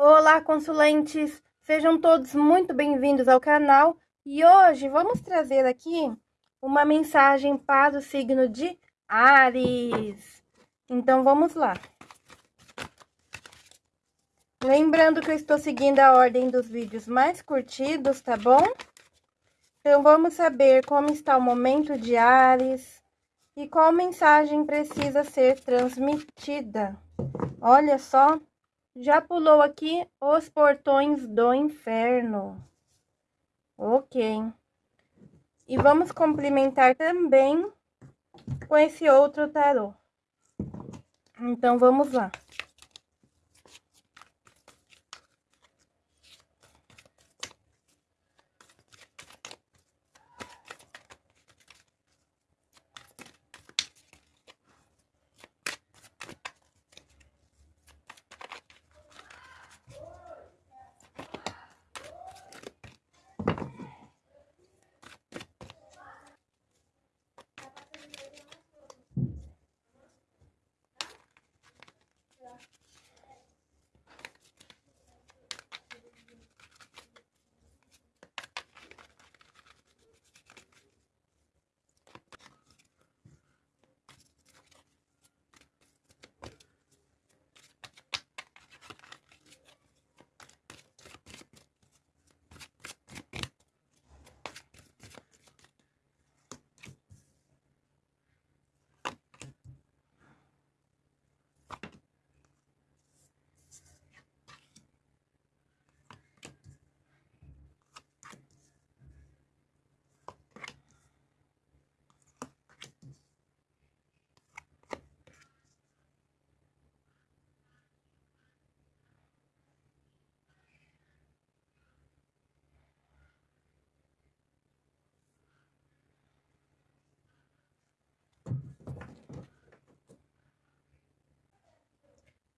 Olá, consulentes! Sejam todos muito bem-vindos ao canal e hoje vamos trazer aqui uma mensagem para o signo de Ares. Então, vamos lá. Lembrando que eu estou seguindo a ordem dos vídeos mais curtidos, tá bom? Então, vamos saber como está o momento de Ares e qual mensagem precisa ser transmitida. Olha só, já pulou aqui os portões do inferno. Ok. E vamos complementar também com esse outro tarô. Então, vamos lá.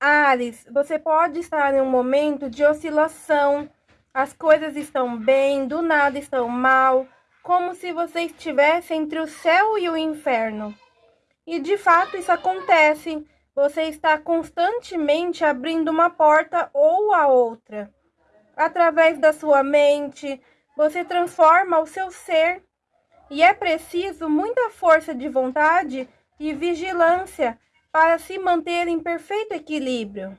Ares, você pode estar em um momento de oscilação. As coisas estão bem, do nada estão mal, como se você estivesse entre o céu e o inferno. E de fato isso acontece. Você está constantemente abrindo uma porta ou a outra. Através da sua mente, você transforma o seu ser. E é preciso muita força de vontade e vigilância para se manter em perfeito equilíbrio.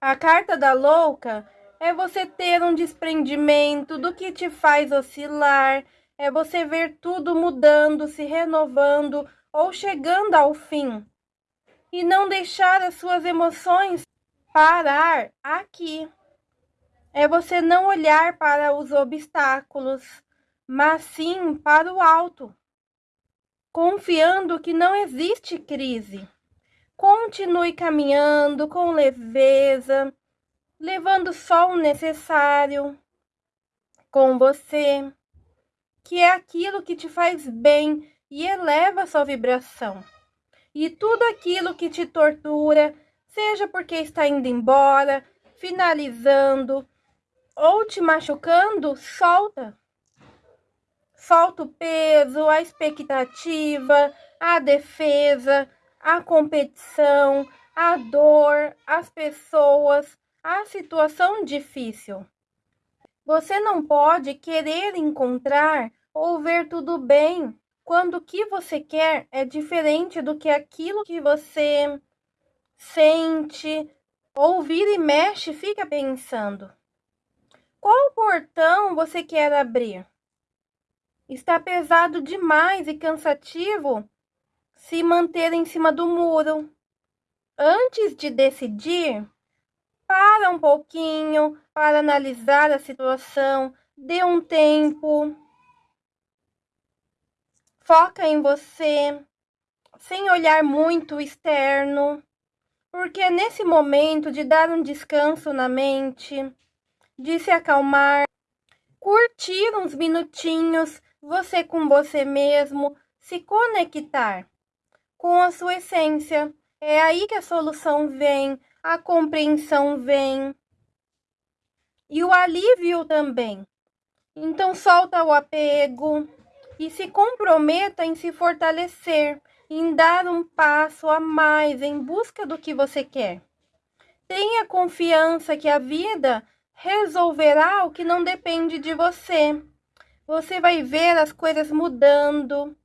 A carta da louca é você ter um desprendimento do que te faz oscilar, é você ver tudo mudando, se renovando ou chegando ao fim. E não deixar as suas emoções parar aqui. É você não olhar para os obstáculos, mas sim para o alto confiando que não existe crise. Continue caminhando com leveza, levando só o necessário com você, que é aquilo que te faz bem e eleva sua vibração. E tudo aquilo que te tortura, seja porque está indo embora, finalizando ou te machucando, solta falta o peso, a expectativa, a defesa, a competição, a dor, as pessoas, a situação difícil. Você não pode querer encontrar ou ver tudo bem quando o que você quer é diferente do que aquilo que você sente, ouvir e mexe, fica pensando. Qual portão você quer abrir? Está pesado demais e cansativo se manter em cima do muro. Antes de decidir, para um pouquinho para analisar a situação, dê um tempo. Foca em você, sem olhar muito externo, porque é nesse momento de dar um descanso na mente, de se acalmar, curtir uns minutinhos você com você mesmo, se conectar com a sua essência. É aí que a solução vem, a compreensão vem e o alívio também. Então solta o apego e se comprometa em se fortalecer, em dar um passo a mais em busca do que você quer. Tenha confiança que a vida resolverá o que não depende de você. Você vai ver as coisas mudando,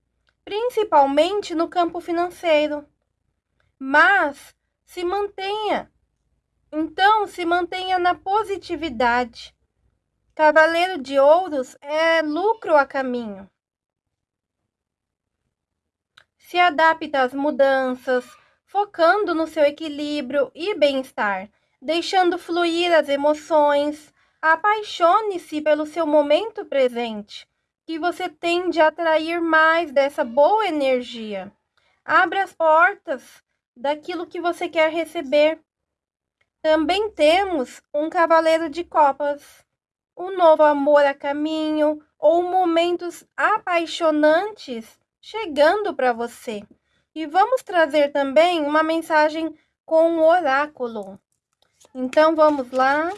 principalmente no campo financeiro. Mas se mantenha. Então, se mantenha na positividade. Cavaleiro de Ouros é lucro a caminho. Se adapta às mudanças, focando no seu equilíbrio e bem-estar, deixando fluir as emoções. Apaixone-se pelo seu momento presente, que você tende a atrair mais dessa boa energia. Abra as portas daquilo que você quer receber. Também temos um cavaleiro de copas, um novo amor a caminho ou momentos apaixonantes chegando para você. E vamos trazer também uma mensagem com o oráculo. Então vamos lá.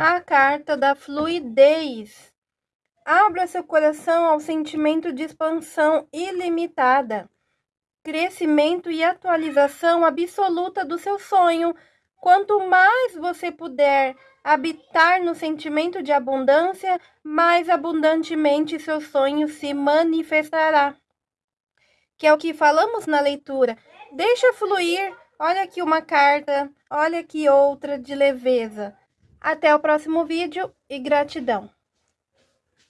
A carta da fluidez. Abra seu coração ao sentimento de expansão ilimitada, crescimento e atualização absoluta do seu sonho. Quanto mais você puder habitar no sentimento de abundância, mais abundantemente seu sonho se manifestará. Que é o que falamos na leitura. Deixa fluir. Olha aqui uma carta, olha aqui outra de leveza. Até o próximo vídeo e gratidão!